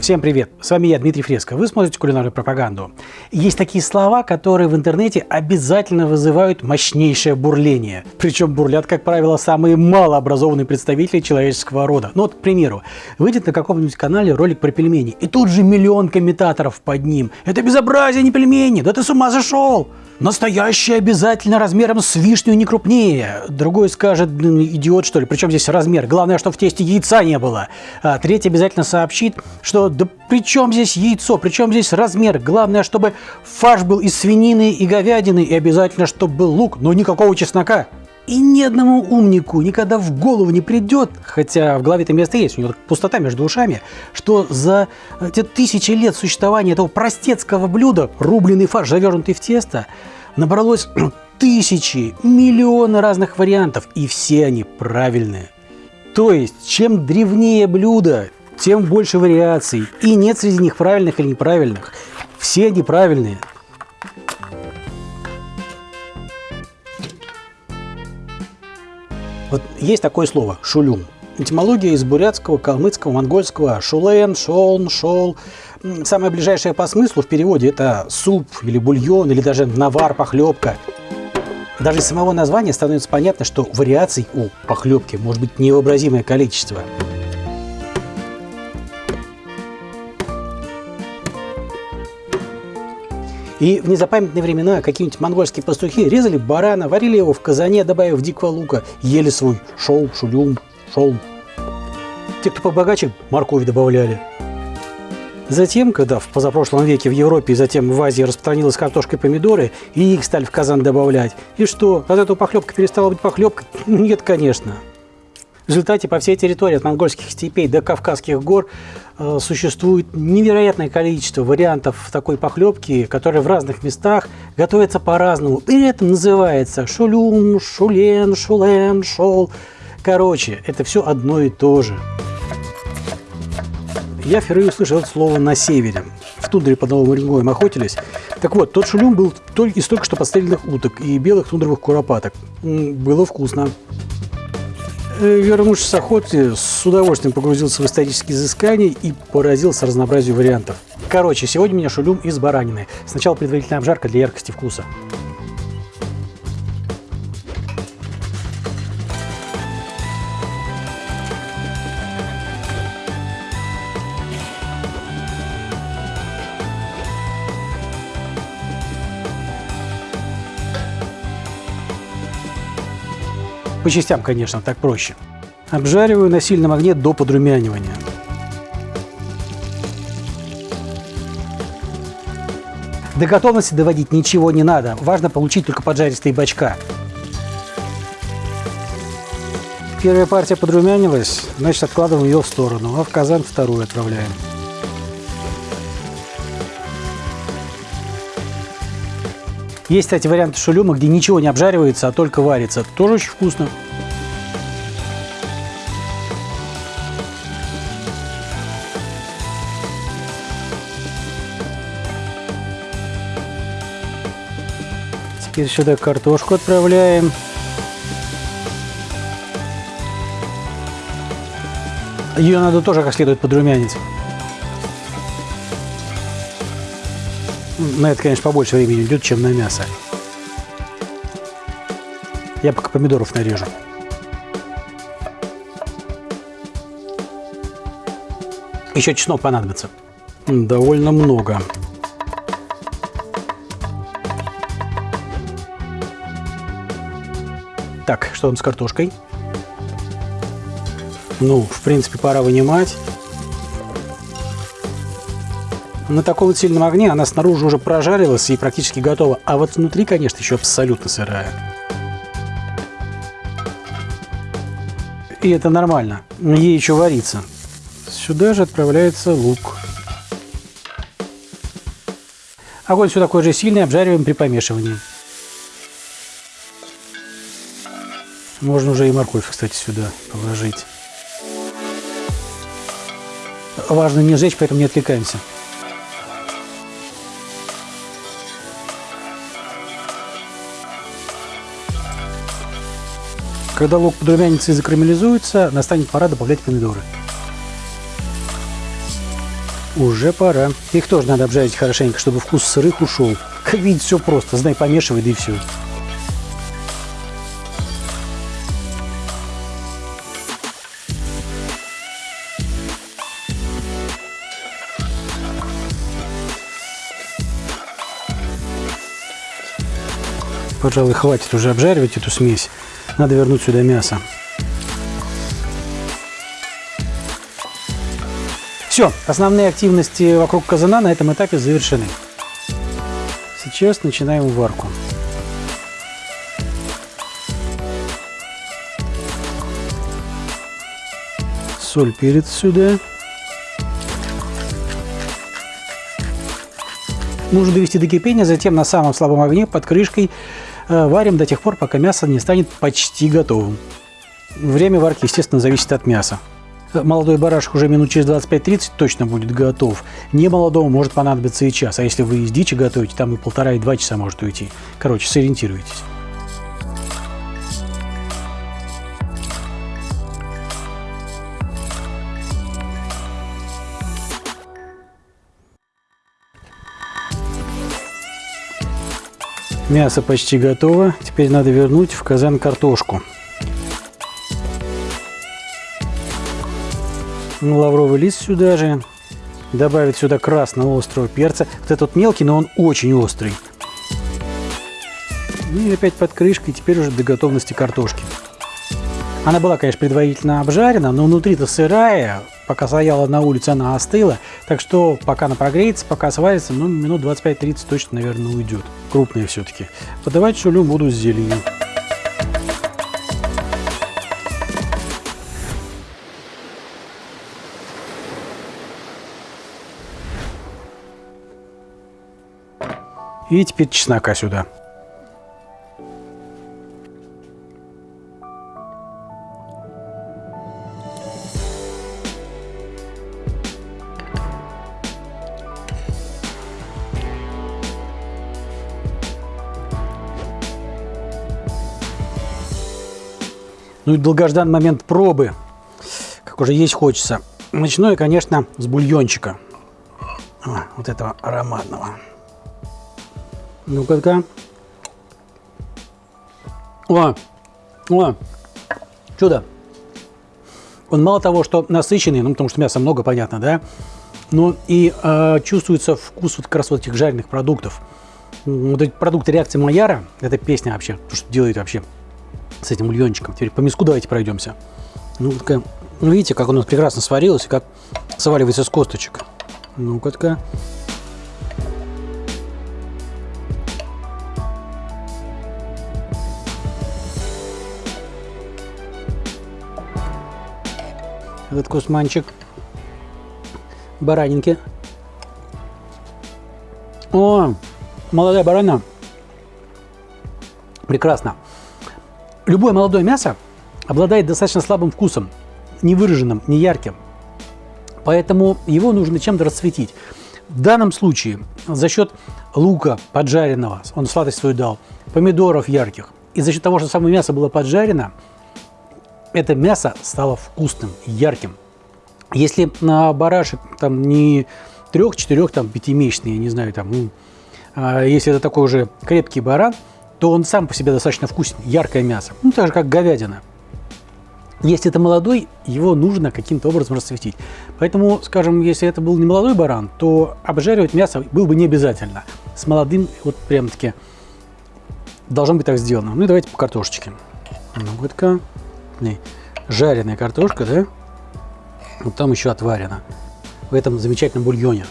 Всем привет! С вами я, Дмитрий Фреско. Вы смотрите кулинарную пропаганду. Есть такие слова, которые в интернете обязательно вызывают мощнейшее бурление. Причем бурлят, как правило, самые малообразованные представители человеческого рода. Ну вот, к примеру, выйдет на каком-нибудь канале ролик про пельмени, и тут же миллион комментаторов под ним. Это безобразие, не пельмени! Да ты с ума зашел! Настоящий обязательно размером с вишню не крупнее. Другой скажет, идиот что ли, причем здесь размер? Главное, что в тесте яйца не было. А третий обязательно сообщит, что да при чем здесь яйцо, при чем здесь размер? Главное, чтобы фарш был из свинины и говядины, и обязательно, чтобы был лук, но никакого чеснока. И ни одному умнику никогда в голову не придет, хотя в голове это место есть, у него пустота между ушами, что за эти тысячи лет существования этого простецкого блюда, рубленый фарш, завернутый в тесто, набралось тысячи, миллионы разных вариантов, и все они правильные. То есть, чем древнее блюдо, тем больше вариаций, и нет среди них правильных или неправильных. Все они Вот есть такое слово «шулюм». Этимология из бурятского, калмыцкого, монгольского «шулен», «шолн», «шол». Самое ближайшее по смыслу в переводе это суп или бульон, или даже навар, похлебка. Даже из самого названия становится понятно, что вариаций у похлебки может быть невообразимое количество. И в незапамятные времена какие-нибудь монгольские пастухи резали барана, варили его в казане, добавив дикого лука, ели свой шоу, шулюм, шоу. Те, кто побогаче, морковь добавляли. Затем, когда в позапрошлом веке в Европе и затем в Азии распространилась картошка и помидоры, и их стали в казан добавлять. И что, от этого похлебка перестала быть похлебкой? Нет, конечно. В результате по всей территории от монгольских степей до Кавказских гор э, существует невероятное количество вариантов такой похлебки, которые в разных местах готовятся по-разному. При этом называется шулюм, шулен, шулен, шол. Короче, это все одно и то же. Я впервые услышал это слово на севере. В тундре под Новым Уренгоем охотились. Так вот, тот шулюм был из только что подстрельных уток и белых тундровых куропаток. Было вкусно. Э, вернувшись с охоты, с удовольствием погрузился в исторические изыскания и поразился разнообразию вариантов. Короче, сегодня у меня шулюм из баранины. Сначала предварительная обжарка для яркости вкуса. По частям, конечно, так проще. Обжариваю на сильном огне до подрумянивания. До готовности доводить ничего не надо. Важно получить только поджаристые бачка. Первая партия подрумянилась, значит откладываем ее в сторону, а в казан вторую отправляем. Есть, кстати, варианты шулюма, где ничего не обжаривается, а только варится. Тоже очень вкусно. Теперь сюда картошку отправляем. Ее надо тоже как следует подрумянить. На это, конечно, побольше времени идет, чем на мясо. Я пока помидоров нарежу. Еще чеснок понадобится. Довольно много. Так, что там с картошкой? Ну, в принципе, пора вынимать. На таком сильном огне она снаружи уже прожарилась и практически готова, а вот внутри, конечно, еще абсолютно сырая. И это нормально, ей еще варится. Сюда же отправляется лук. Огонь все такой же сильный, обжариваем при помешивании. Можно уже и морковь, кстати, сюда положить. Важно не жечь, поэтому не отвлекаемся. Когда лук подрумянится и закарамелизуется, настанет пора добавлять помидоры. Уже пора. Их тоже надо обжарить хорошенько, чтобы вкус сырых ушел. Как видите, все просто. Знай, помешивай, да и все. Пожалуй, хватит уже обжаривать эту смесь. Надо вернуть сюда мясо. Все, основные активности вокруг казана на этом этапе завершены. Сейчас начинаем варку. Соль, перец сюда. Нужно довести до кипения, затем на самом слабом огне под крышкой варим до тех пор, пока мясо не станет почти готовым. Время варки, естественно, зависит от мяса. Молодой барашек уже минут через 25-30 точно будет готов. Не молодому может понадобиться и час, а если вы из дичи готовите, там и полтора, и два часа может уйти. Короче, сориентируйтесь. Мясо почти готово. Теперь надо вернуть в казан картошку. лавровый лист сюда же. Добавить сюда красного острого перца. Вот этот мелкий, но он очень острый. И опять под крышкой, теперь уже до готовности картошки. Она была, конечно, предварительно обжарена, но внутри-то сырая. Пока стояла на улице, она остыла. Так что пока она прогреется, пока сварится, ну, минут 25-30 точно, наверное, уйдет. Крупная все-таки. Подавать шулю буду с зеленью. И теперь чеснока сюда. Ну и долгожданный момент пробы, как уже есть хочется. Начну я, конечно, с бульончика. Вот этого ароматного. Ну-ка-ка. О, о, чудо. Он мало того, что насыщенный, ну, потому что мяса много, понятно, да, но и э, чувствуется вкус вот как раз вот этих жареных продуктов. Вот эти продукты реакции Майяра, это песня вообще, то, что делает вообще с этим бульончиком. Теперь по миску давайте пройдемся. Ну, такая, ну видите, как у нас прекрасно сварилось, и как сваливается с косточек. Ну-ка, такая. этот кусманчик баранинки. О, молодая барана. Прекрасно. Любое молодое мясо обладает достаточно слабым вкусом, не выраженным, не ярким. Поэтому его нужно чем-то расцветить. В данном случае за счет лука поджаренного, он сладость свою дал, помидоров ярких, и за счет того, что самое мясо было поджарено, это мясо стало вкусным, ярким. Если на барашек там не трех, четырех, там пятимесячный, я не знаю, там, ну, а если это такой уже крепкий баран, то он сам по себе достаточно вкусен, яркое мясо. Ну, так же, как говядина. Если это молодой, его нужно каким-то образом расцветить. Поэтому, скажем, если это был не молодой баран, то обжаривать мясо было бы не обязательно. С молодым, вот прям-таки, должно быть так сделано. Ну и давайте по картошечке. Ну, вот жареная картошка, да? Вот там еще отварена. В этом замечательном бульоне.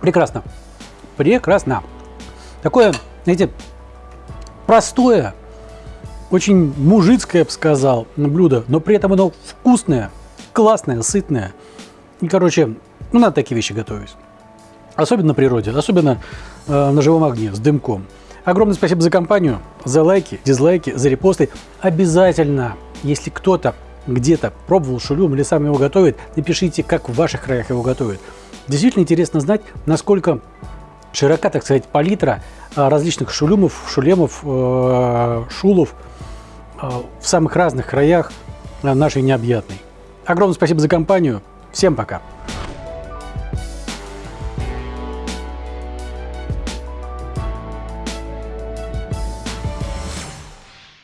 Прекрасно. Прекрасно. Такое, знаете, простое, очень мужицкое, я бы сказал, блюдо, но при этом оно вкусное, классное, сытное. И, короче, ну, надо такие вещи готовить. Особенно на природе, особенно э, на живом огне, с дымком. Огромное спасибо за компанию, за лайки, дизлайки, за репосты. Обязательно, если кто-то где-то пробовал шулюм или сам его готовит, напишите, как в ваших краях его готовят. Действительно интересно знать, насколько широка, так сказать, палитра а, различных шулюмов, шулемов, э, шулов э, в самых разных краях нашей необъятной. Огромное спасибо за компанию. Всем пока.